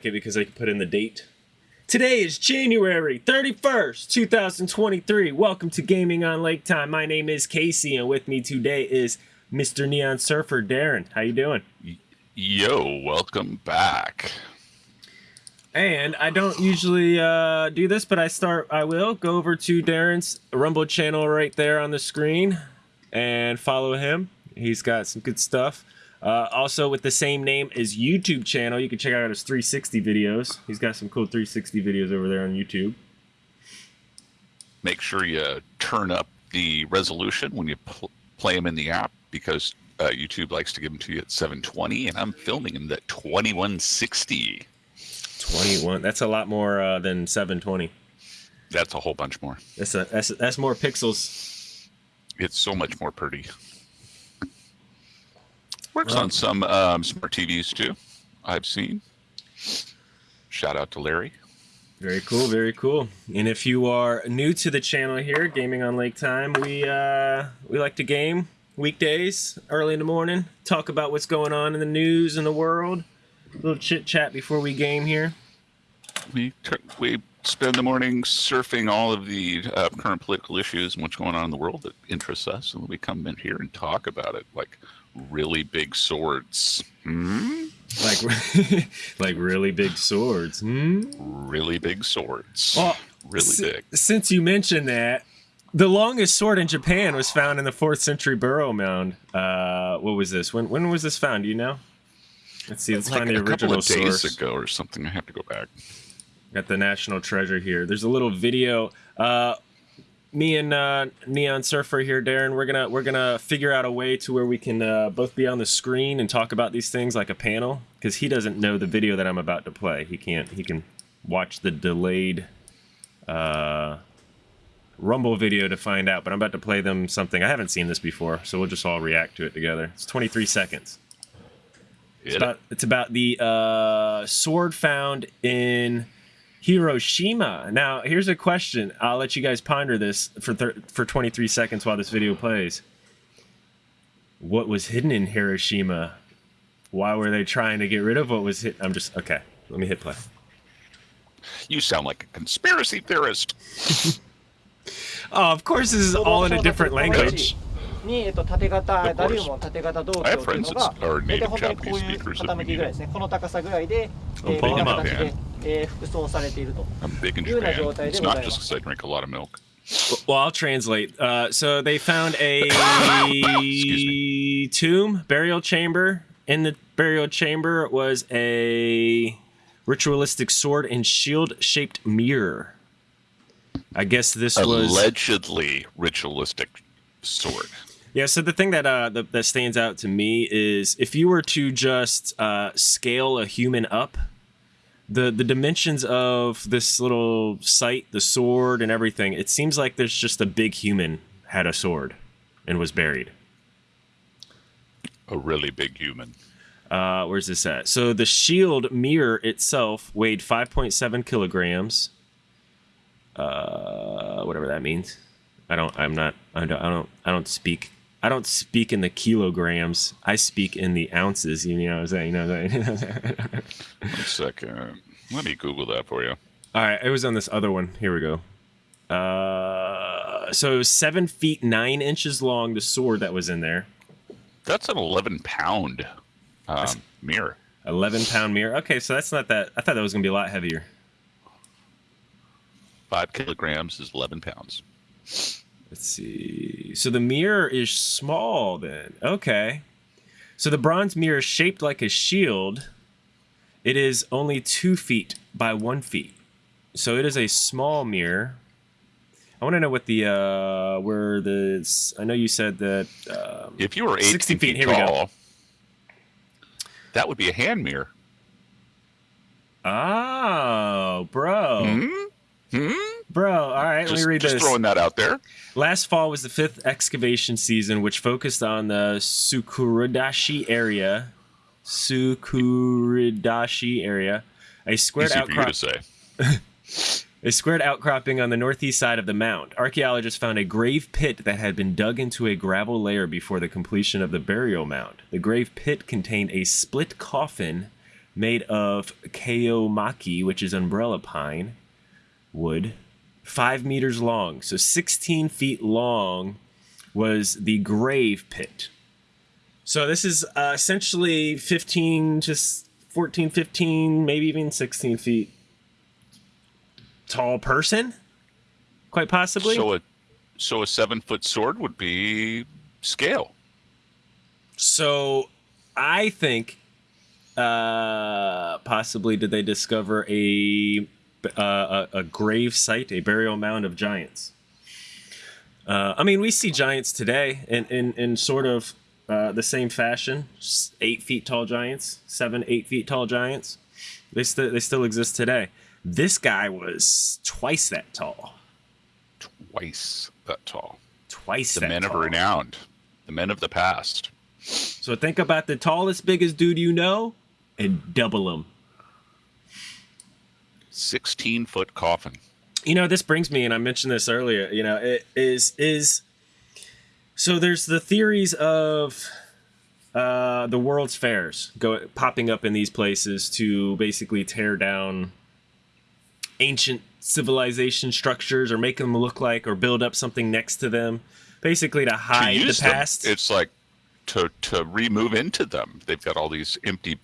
Okay, because I can put in the date. Today is January 31st, 2023. Welcome to Gaming on Lake Time. My name is Casey, and with me today is Mr. Neon Surfer Darren. How you doing? Yo, welcome back. And I don't usually uh, do this, but I start. I will go over to Darren's Rumble channel right there on the screen and follow him. He's got some good stuff. Uh, also, with the same name as YouTube channel, you can check out his 360 videos. He's got some cool 360 videos over there on YouTube. Make sure you turn up the resolution when you pl- play them in the app because uh, YouTube likes to give them to you at 720, and I'm filming them at 2160. 21. That's a lot more uh, than 720. That's a whole bunch more. That's a, that's that's more pixels. It's so much more pretty. Works on some um, smart TVs too. I've seen. Shout out to Larry. Very cool, very cool. And if you are new to the channel here, Gaming on Lake Time, we uh, we like to game weekdays early in the morning, talk about what's going on in the news in the world, a little chit chat before we game here. We we spend the morning surfing all of the uh, current political issues and what's going on in the world that interests us, and then we come in here and talk about it like really big swords. Hmm? Like, like really big swords. Hmm? Really big swords. Well, really big. Since you mentioned that, the longest sword in Japan was found in the fourth century burial mound. Uh, what was this? When when was this found? Do you know? Let's see. Let's like find the a couple original of days source. ago or something. I have to go back. Got the national treasure here. There's a little video. Uh, me and uh, Neon Surfer here, Darren. We're gonna we're gonna figure out a way to where we can uh, both be on the screen and talk about these things like a panel. Because he doesn't know the video that I'm about to play. He can't. He can watch the delayed uh, Rumble video to find out. But I'm about to play them something I haven't seen this before, so we'll just all react to it together. It's 23 seconds. It's about, it's about the uh, sword found in Hiroshima. Now, here's a question. I'll let you guys ponder this for thir- for 23 seconds while this video plays. What was hidden in Hiroshima? Why were they trying to get rid of what was hit? I'm just okay. Let me hit play. You sound like a conspiracy theorist. Oh, of course, this is all in a different language. に、えっと、縦型 Of course. ダリウム縦型銅鏡 I っ have ていう friends のが that are 大体 native 本当にこう Japanese いう speakers that 傾きぐらいですねこの高さぐらいで、えー、 Oh, こんな Pokemon 形で fan.、 えー、服装されていると I'm big in いうような Japan. 状態 It's でご not ざいま just す because I drink a lot of milk. Well, I'll translate. Uh, so they found a Excuse tomb, burial chamber. In the burial chamber was a ritualistic sword and shield-shaped mirror. I guess this was Allegedly ritualistic sword. yeah. So the thing that uh that, that stands out to me is if you were to just uh, scale a human up, the the dimensions of this little site, the sword and everything, it seems like there's just a big human had a sword and was buried. A really big human. Uh, where's this at? So the shield mirror itself weighed 5.7 kilograms. Uh, whatever that means. I don't. I'm not. I don't. I don't. I don't speak. I don't speak in the kilograms. I speak in the ounces. You know what I'm saying? You know what I'm saying? One second. Let me Google that for you. All right. It was on this other one. Here we go. Uh, so it was seven feet nine inches long. The sword that was in there. That's an 11 pound um, mirror. 11 pound mirror. Okay, so that's not that. I thought that was gonna be a lot heavier. Five kilograms is 11 pounds. Let's see. So the mirror is small then. Okay. So the bronze mirror is shaped like a shield. It is only two feet by one feet. So it is a small mirror. I want to know what the uh where the I know you said that um, If you were 18 60 feet, feet, here we go. tall, that would be a hand mirror. oh bro Hmm? Hmm? Bro all right Just, let me read just this throwing that out there. Last fall was the fifth excavation season, which focused on the Sukuridashi area. Sukuridashi area. A squared Easy for you to say. A squared outcropping on the northeast side of the mound. Archaeologists found a grave pit that had been dug into a gravel layer before the completion of the burial mound. The grave pit contained a split coffin made of koyamaki, which is umbrella pine wood, five meters long. So 16 feet long was the grave pit. So this is uh, essentially 15, just 14, 15, maybe even 16 feet tall person, quite possibly. So a so a seven foot sword would be scale. So I think uh, possibly did they discover a uh, a, a grave site, a burial mound of giants. Uh, I mean, we see giants today in in, in sort of uh, the same fashion, eight feet tall giants, seven, eight feet tall giants. They still they still exist today. This guy was twice that tall. Twice that tall. Twice The that men of renown. The men of the past. So think about the tallest, biggest dude you know, and double him. Sixteen foot coffin. you know this brings me and i mentioned this earlier you know it is is so there's the theories of uh the world's fairs go popping up in these places to basically tear down ancient civilization structures or make them look like or build up something next to them basically to To hide the use them, past it's like to to remove into them. They've got all these empty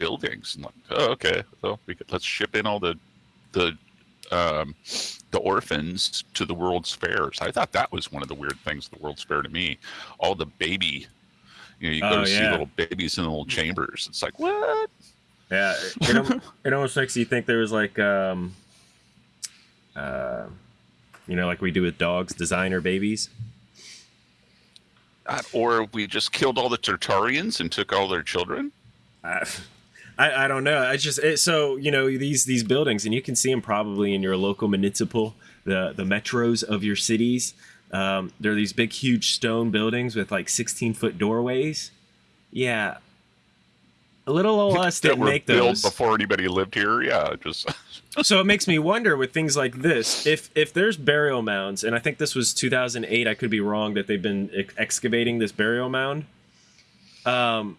buildings and like, oh, okay, so we could, let's ship in all the the um, the orphans to the World's Fairs. I thought that was one of the weird things the World's Fair to me. All the baby, you know, you go Oh, to see little babies in little chambers. It's like what? Yeah, it, it, almost makes you think there was like, um, uh, you know, like we do with dogs, designer babies. Uh, Or we just killed all the Tartarians and took all their children. I, I, I don't know. I just it, so you know these these buildings, and you can see them probably in your local municipal, the the metros of your cities. Um, there are these big, huge stone buildings with like sixteen foot doorways. Yeah, a little old us didn't were make built those. before anybody lived here. Yeah, just so it makes me wonder with things like this if if there's burial mounds and i think this was 2008 i could be wrong that they've been ex- excavating this burial mound um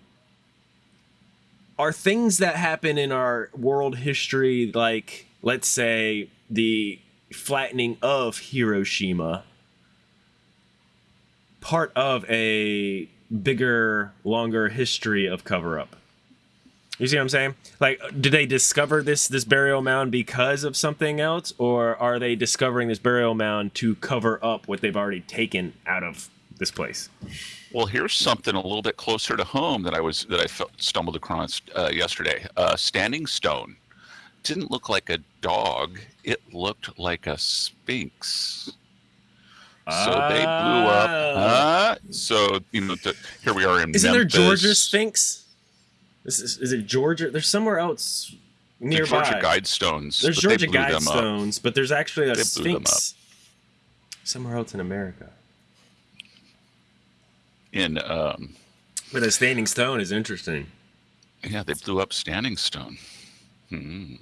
are things that happen in our world history like let's say the flattening of hiroshima part of a bigger longer history of cover up you see what I'm saying? Like, did they discover this this burial mound because of something else, or are they discovering this burial mound to cover up what they've already taken out of this place? Well, here's something a little bit closer to home that I was that I fe- stumbled across uh, yesterday. Uh, Standing Stone didn't look like a dog; it looked like a sphinx. So they blew up. Ah. Uh, so you know, th- here we are in. Isn't there Georgia Sphinx? Is, is, is it Georgia? There's somewhere else The nearby. Georgia Guidestones. there's Georgia blew them up. Guidestones, but there's actually a They Sphinx somewhere else in America. In. Um, But a standing stone is interesting. yeah, they blew up Standing Stone. Hmm.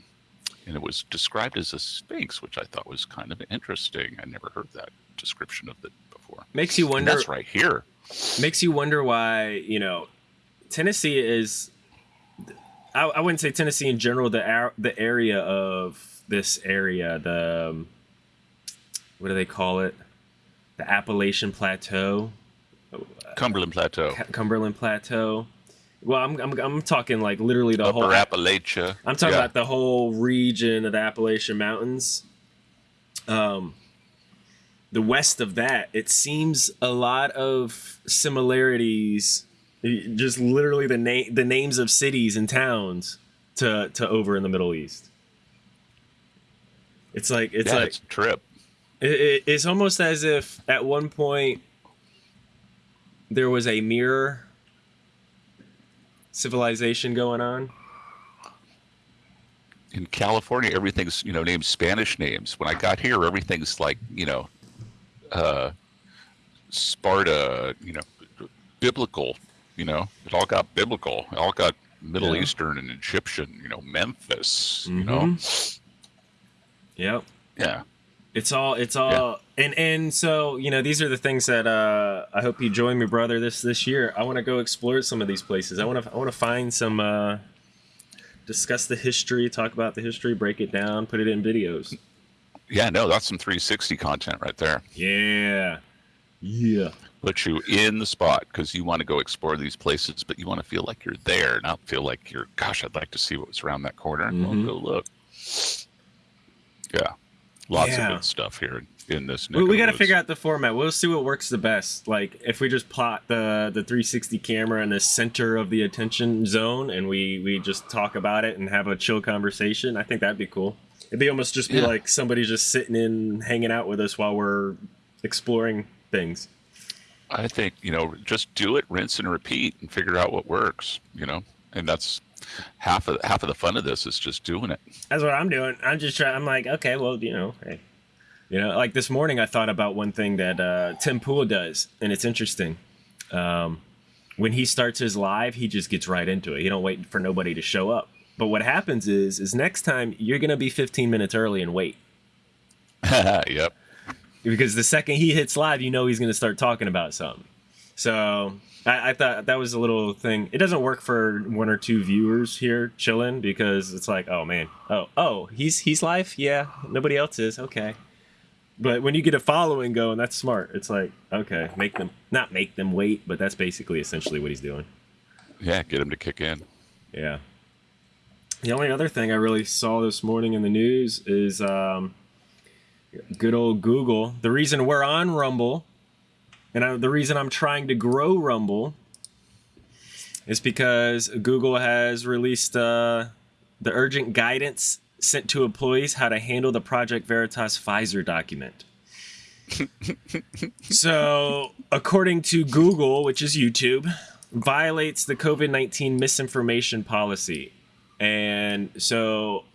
And it was described as a sphinx, which I thought was kind of interesting. I never heard that description of it before. Makes you And wonder. that's right here. makes you wonder why you know Tennessee is. I, I wouldn't say Tennessee in general. The the area of this area, the um, what do they call it? The Appalachian Plateau, Cumberland Plateau, Cu- Cumberland Plateau. Well, I'm, I'm I'm talking like literally the Upper whole. Appalachia. I'm talking Yeah. about the whole region of the Appalachian Mountains. Um, the west of that, it seems a lot of similarities. Just literally the name, the names of cities and towns to to over in the Middle East. It's like it's yeah, like it's a trip. it, it, it's almost as if at one point there was a mirror civilization going on. In California, everything's you know named Spanish names. When I got here, everything's like you know, uh, Sparta. You know, biblical. You know, it all got biblical. It all got Middle Yeah. Eastern and Egyptian. You know, Memphis. You know, Yep. yeah. It's all it's all and and so you know these are the things that uh I hope you join me brother this this year. I want to go explore some of these places. I want to I want to find some uh discuss the history, talk about the history, break it down, put it in videos. Yeah, no, that's some 360 content right there. Yeah. Yeah. Put you in the spot because you want to go explore these places, but you want to feel like you're there, not feel like you're, gosh, I'd like to see what's around that corner. Mhm. Well, go look. Yeah. Lots Yeah. of good stuff here in this. We, we got to figure out the format. We'll see what works the best. Like if we just plot the the 360 camera in the center of the attention zone, and we we just talk about it and have a chill conversation. I think that'd be cool. It'd be almost just be Yeah. like somebody just sitting in, hanging out with us while we're exploring things. I think, you know, just do it, rinse and repeat and figure out what works, you know? And that's half of half of the fun of this is just doing it. That's what I'm doing. I'm just trying. I'm like, okay, well, you know, hey, you know, like this morning, I thought about one thing that uh, Tim Pool does, and it's interesting. Um, when he starts his live, he just gets right into it. He don't wait for nobody to show up. But what happens is, is next time you're gonna be 15 minutes early and wait yep. because the second he hits live, you know he's gonna start talking about something. So I, I thought that was a little thing. It doesn't work for one or two viewers here chilling because it's like, oh man, oh oh he's he's live, yeah, nobody else is, okay. But when you get a following going, that's smart. It's like, okay, make them not make them wait, but that's basically essentially what he's doing. Yeah, get him to kick in. Yeah. The only other thing I really saw this morning in the news is um, good old Google. The reason we're on Rumble, and I, the reason I'm trying to grow Rumble, is because Google has released uh, the urgent guidance sent to employees how to handle the Project Veritas Pfizer document. so, according to Google, which is YouTube, violates the COVID 19 misinformation policy. And so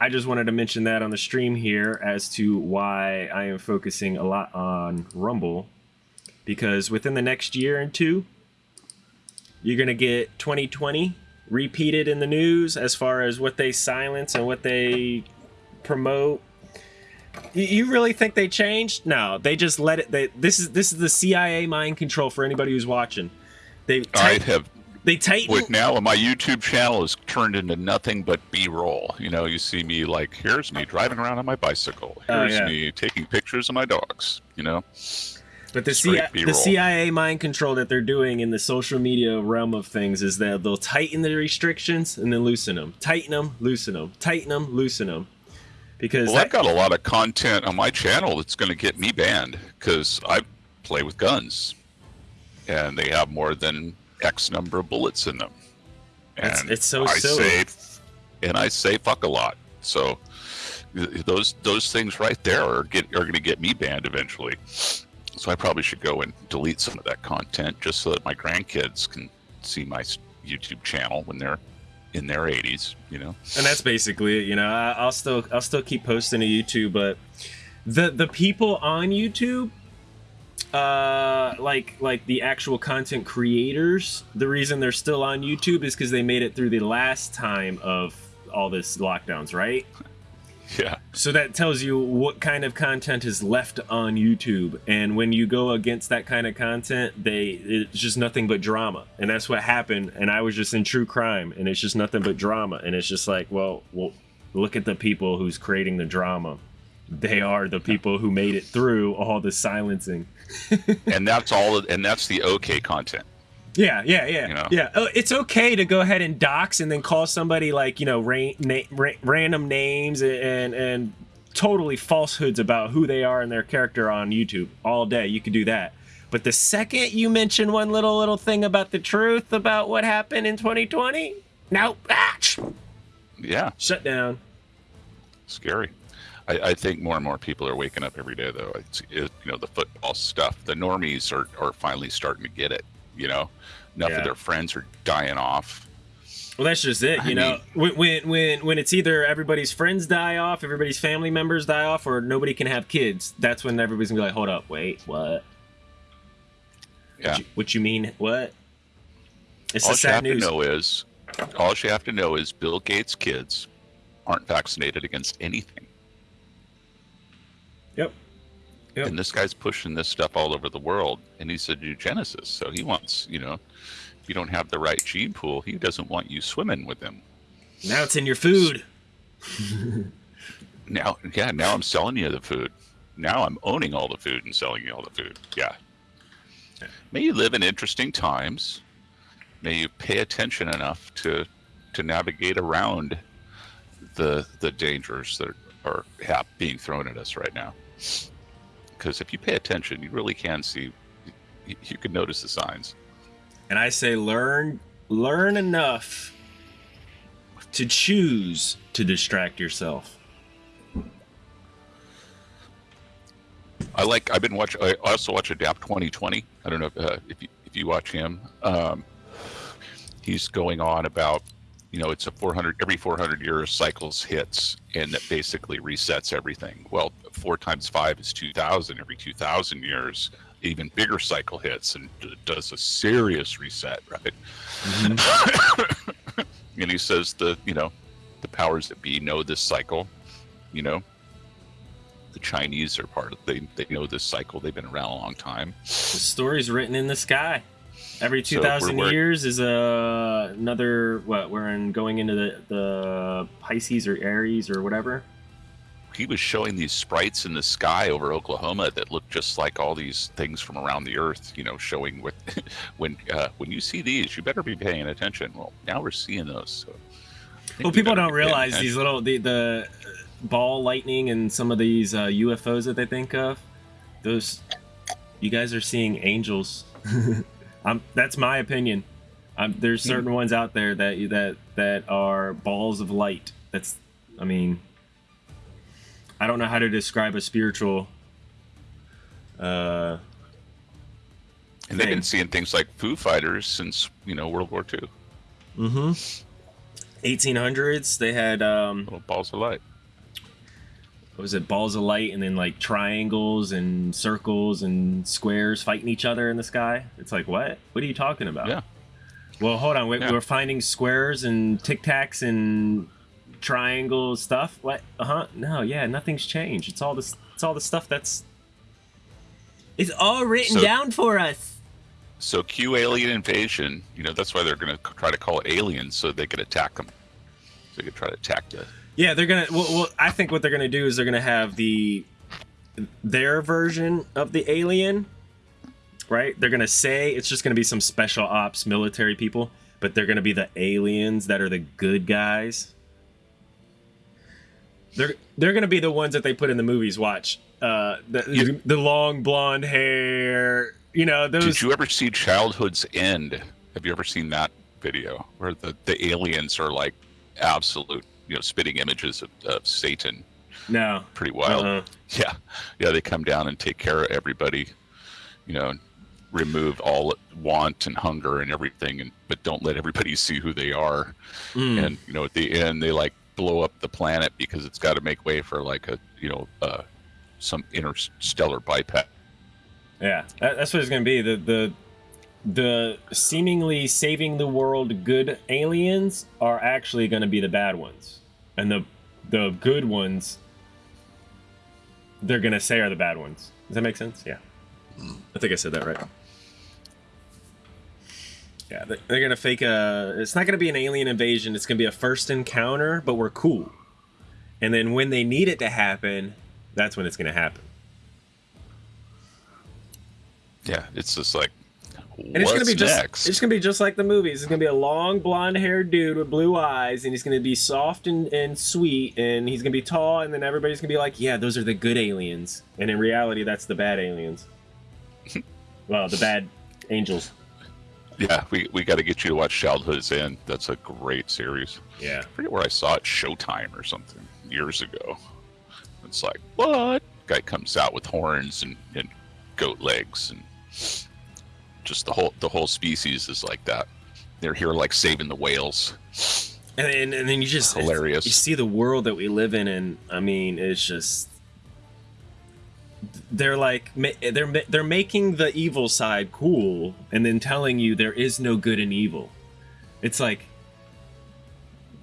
I just wanted to mention that on the stream here as to why I am focusing a lot on Rumble. Because within the next year and two, you're going to get 2020 repeated in the news as far as what they silence and what they promote. You- You really think they changed? No, they just let it. They, this is this is the CIA mind control for anybody who's watching. They I have they tighten. with now my YouTube channel is turned into nothing but B-roll. You know, you see me like here's me driving around on my bicycle. Oh, Here's yeah. me taking pictures of my dogs. You know, But the, CIA, the CIA mind control that they're doing in the social media realm of things is that they'll tighten the restrictions and then loosen them, tighten them, loosen them, tighten them, loosen them. Because well, that, I've got a lot of content on my channel that's going to get me banned because I play with guns, and they have more than X number of bullets in them. And it's so I silly. say, and I say fuck a lot. So those those things right there are get are going to get me banned eventually. So I probably should go and delete some of that content just so that my grandkids can see my YouTube channel when they're in their 80s. You know. and that's basically it. You know, I, I'll still I'll still keep posting to YouTube, but the the people on YouTube, uh, like like the actual content creators, the reason they're still on YouTube is because they made it through the last time of all this lockdowns, right? Yeah. So that tells you what kind of content is left on YouTube, and when you go against that kind of content, they it's just nothing but drama, and that's what happened. And I was just in true crime, and it's just nothing but drama, and it's just like, well, well, look at the people who's creating the drama. They are the people who made it through all the silencing. and that's all and that's the okay content Yeah, yeah, yeah, You know? yeah. Oh, it's okay to go ahead and dox and then call somebody like you know ra- na- ra- random names and and totally falsehoods about who they are and their character on YouTube all day. You could do that. But the second you mention one little little thing about the truth about what happened in 2020, nope, ah, sh- yeah shut down. scary I, I think more and more people are waking up every day though it's it, you know the football stuff the normies are, are finally starting to get it you know enough Yeah. of their friends are dying off Well, that's just it. You I know, when, when when when it's either everybody's friends die off, everybody's family members die off, or nobody can have kids. That's when everybody's gonna be like, "Hold up, wait, what? yeah What you, what you mean? What? It's all the you have news. to know is all you have to know is bill gates kids aren't vaccinated against anything Yep. Yep. and this guy's pushing this stuff all over the world and he's a eugenicist so he wants you know if you don't have the right gene pool he doesn't want you swimming with him Now it's in your food. Now, yeah, now I'm selling you the food. Now I'm owning all the food and selling you all the food. Yeah. May you live in interesting times. May you pay attention enough to to navigate around the the dangers that are hap- being thrown at us right now. Because if you pay attention, you really can see. You, you can notice the signs. And I say learn learn enough to choose to distract yourself. I like. I've been watching. I also watch Adapt 2030. I don't know if, uh, if you if you watch him. Um, he's going on about, you know, it's a 400 every 400 years cycles hits, and that basically resets everything. Well, four times five is 2,000. Every 2,000 years, even bigger cycle hits and d- does a serious reset, right? Mm-hmm. and he says the you know, the powers that be know this cycle. You know, the Chinese are part of they they know this cycle. They've been around a long time. The story's written in the sky. Every So two thousand work- years is a another what we're in going into the the Pisces or Aries or whatever. He was showing these sprites in the sky over Oklahoma that look just like all these things from around the earth. You know, showing what when uh, when you see these, you better be paying attention. Well, now we're seeing those. So Well, we people don't realize attention. these little the the ball lightning and some of these uh, UFOs that they think of. Those you guys are seeing angels. I'm, that's my opinion. Um, there's Hmm. certain ones out there that that that are balls of light. That's I mean, I don't know how to describe a spiritual. Uh, And they've been seeing things like Foo Fighters since you know World War II. mm-hmm. 1800s. They had um, Little balls of light. What was it balls of light and then like triangles and circles and squares fighting each other in the sky it's like what what are you talking about Yeah. well hold on we, Yeah. we're finding squares and tic tacs and triangle stuff what uh-huh no yeah nothing's changed it's all this it's all the stuff that's it's all written So- down for us So Q alien invasion. You know that's why they're going to try to call it aliens so they can attack them. So they could try to attack the Yeah, they're gonna. Well, well, I think what they're gonna do is they're gonna have the their version of the alien, right? They're gonna say it's just gonna be some special ops military people, but they're gonna be the aliens that are the good guys. They're they're gonna be the ones that they put in the movies. Watch, uh, the the long blonde hair. You know those. Did you ever see Childhood's End? Have you ever seen that video where the, the aliens are like absolute, you know, spitting images of, of Satan? no. Pretty wild. Uh-uh. Yeah, yeah. They come down and take care of everybody. You know, remove all want and hunger and everything, and but don't let everybody see who they are. Mm. And you know, at the end, they like blow up the planet because it's got to make way for like a you know uh, some interstellar bypass. Yeah, that, that's what it's gonna be. The the the seemingly saving the world good aliens are actually gonna be the bad ones, and the the good ones they're gonna say are the bad ones. Does that make sense? Yeah, hmm. I think I said that right. Yeah, they- they're gonna fake a. It's not gonna be an alien invasion. It's gonna be a first encounter, but we're cool. And then when they need it to happen, that's when it's gonna happen. Yeah, it's just like. And it's what's gonna be just next? it's gonna be just like the movies. It's gonna be a long blonde haired dude with blue eyes, and he's gonna be soft and, and sweet, and he's gonna be tall, and then everybody's gonna be like, Yeah, those are the good aliens. And in reality that's the bad aliens. well, the bad angels. Yeah, we, we got to get you to watch Childhood's End. That's a great series. Yeah. I forget where I saw it, Showtime or something, years ago. It's like, what? Guy comes out with horns and, and goat legs, and just the whole the whole species is like that. They're here like saving the whales. And then, and then you just Hilarious. You see the world that we live in, and I mean, it's just they're like they're they're making the evil side cool, and then telling you there is no good and evil. It's like,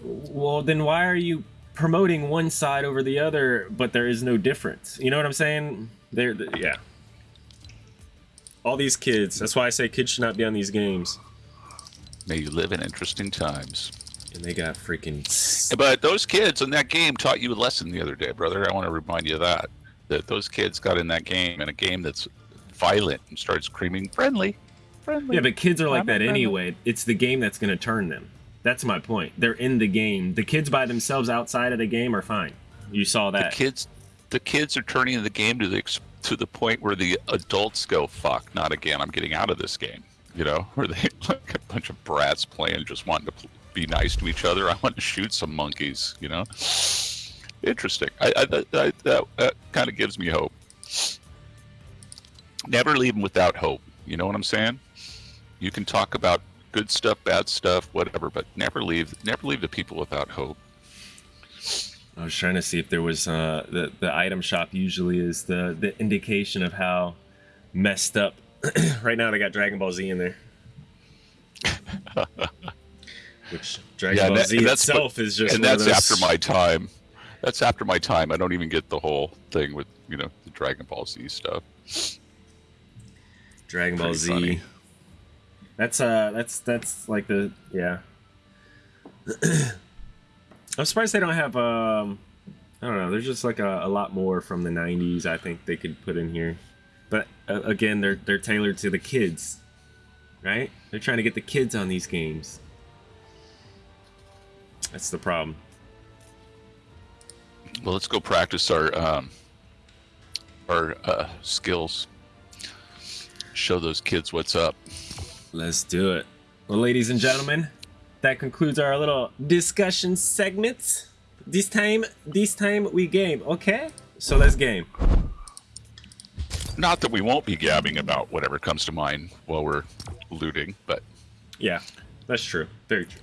well, then why are you promoting one side over the other, but there is no difference? You know what I'm saying? There, yeah. All these kids. That's why I say kids should not be on these games. May you live in interesting times. And they got freaking. But those kids in that game taught you a lesson the other day, brother. I want to remind you of that. That those kids got in that game, in a game that's violent and started screaming, friendly, friendly. Yeah, but kids are like I'm that friendly. anyway. It's the game that's going to turn them. That's my point. They're in the game. The kids by themselves outside of the game are fine. You saw the that. kids, the kids are turning the game to the to the point where the adults go, "Fuck, not again! I'm getting out of this game." You know, where they like a bunch of brats playing, just wanting to be nice to each other. I want to shoot some monkeys. You know, interesting. I, I, that, that, that kind of gives me hope. Never leave them without hope. You know what I'm saying? You can talk about good stuff, bad stuff, whatever, but never leave never leave the people without hope. I was trying to see if there was uh, the the item shop. Usually is the the indication of how messed up. right now, they got Dragon Ball Z in there. Which Dragon Yeah, Ball that- Z that's what- itself is just and that's those- after my time. That's after my time. I don't even get the whole thing with you know the Dragon Ball Z stuff. Dragon Ball Pretty Z. funny. That's uh that's that's like the yeah. I'm surprised they don't have um I don't know, there's just like a, a lot more from the 90s I think they could put in here. But uh, again, they're they're tailored to the kids. Right? They're trying to get the kids on these games. That's the problem. Well, let's go practice our um, our uh, skills. Show those kids what's up. Let's do it. Well, ladies and gentlemen, that concludes our little discussion segment. This time, this time we game, okay? So let's game. Not that we won't be gabbing about whatever comes to mind while we're looting, but Yeah, that's true. Very true.